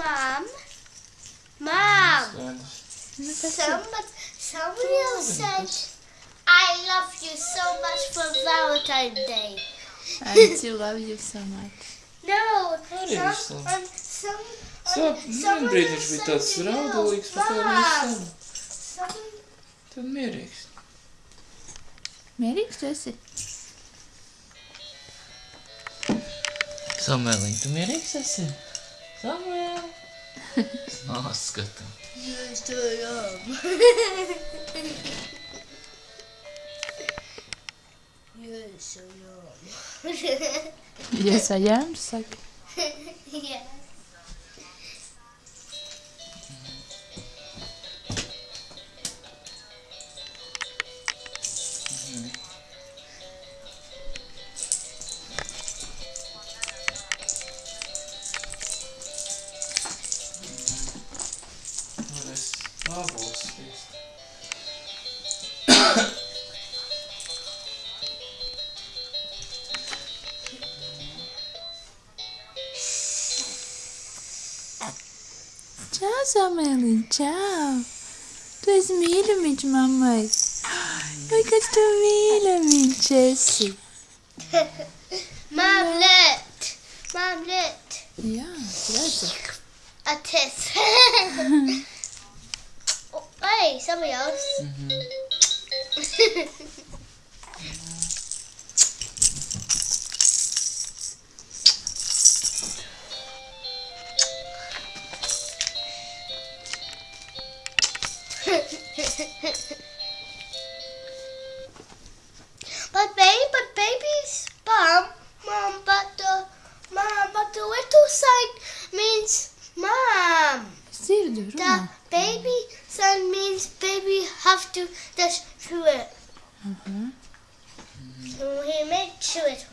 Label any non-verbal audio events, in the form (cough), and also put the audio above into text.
Mom, Mom, so much, someone said I love you so much for Valentine's Day. I do love you so much. (laughs) No, Arī some, un, um, some, un, Sāp, brīdī viņš bija tāds raudulīgs, bet tā viņš sen. Tad mierīgs. Mierīgs tu esi? Samelīn, tu mierīgs esi? Samuēl. Nā, skatu. Yes, I am. yes, I am. Yes, I am, saka. yes. Nu, Tchau, Samuel. Tchau. Tu és milho, mente mamãe. Oi, que tu milho, mente Jesse. Mamlet. a Ja, graças. Ates. Oi, Samuel. Mm -hmm. (laughs) but baby, but baby's bum, mom, but the mom, but the little sign means mom. The baby sign means baby have to dash through it. Aha. So he made through it.